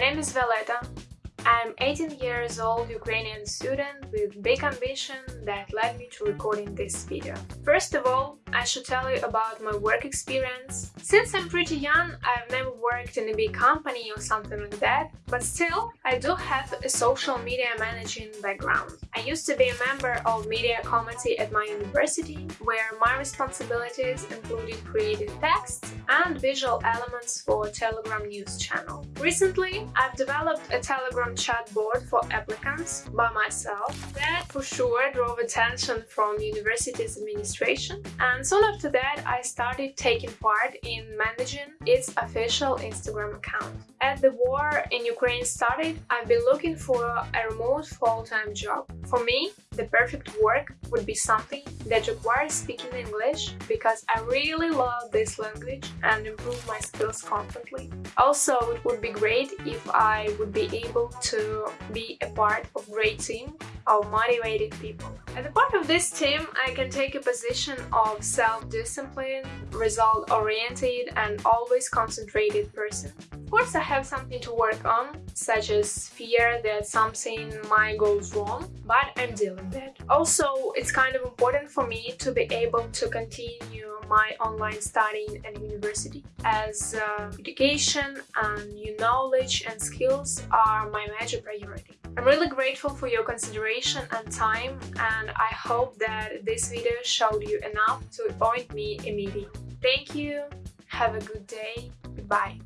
name is Violeta. I'm 18 years old Ukrainian student with big ambition that led me to recording this video. First of all, I should tell you about my work experience. Since I'm pretty young, I've never worked in a big company or something like that, but still, I do have a social media managing background. I used to be a member of media committee at my university, where my responsibilities included creating text and visual elements for Telegram news channel. Recently, I've developed a Telegram chatbot for applicants by myself. That for sure drove attention from university's administration and soon after that I started taking part in managing its official Instagram account. As the war in Ukraine started, I've been looking for a remote full-time job. For me, the perfect work would be something that requires speaking English because I really love this language and improve my skills constantly. Also, it would be great if I would be able to be a part of great team of motivated people. As a part of this team, I can take a position of self-disciplined, result-oriented and always concentrated person. Of course, I have something to work on, such as fear that something might go wrong, but I'm dealing with it. Also, it's kind of important for me to be able to continue my online studying at university as uh, education and new knowledge and skills are my major priority. I'm really grateful for your consideration and time and I hope that this video showed you enough to appoint me a meeting. Thank you, have a good day, goodbye.